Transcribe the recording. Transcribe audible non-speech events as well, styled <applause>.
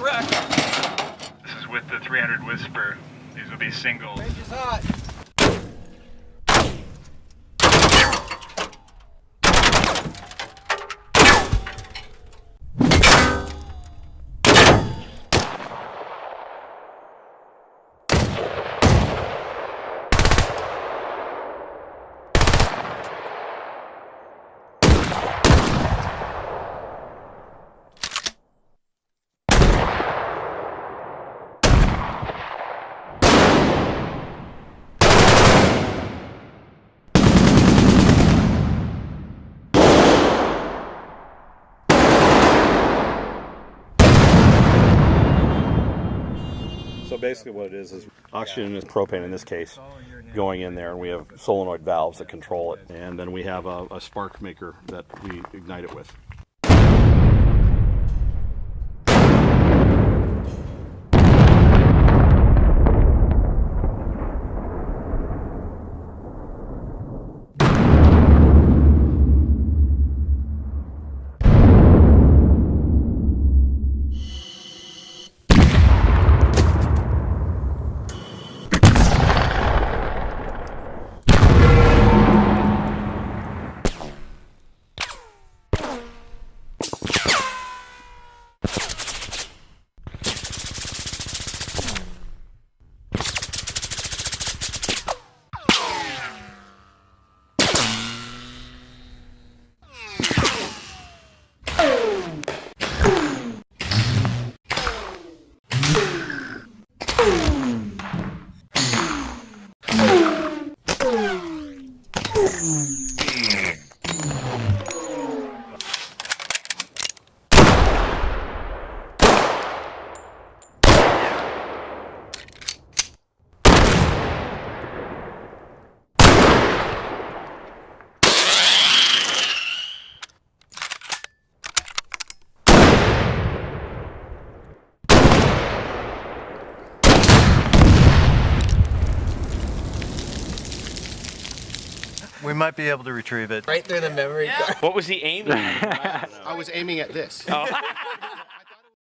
correct. This is with the 300 Whisper. These will be singles. Range is hot. So basically, what it is is oxygen is propane in this case, going in there, and we have solenoid valves that control it, and then we have a, a spark maker that we ignite it with. Mm-hmm. We might be able to retrieve it. Right through the memory card. What was he aiming at? I was aiming at this. Oh. <laughs>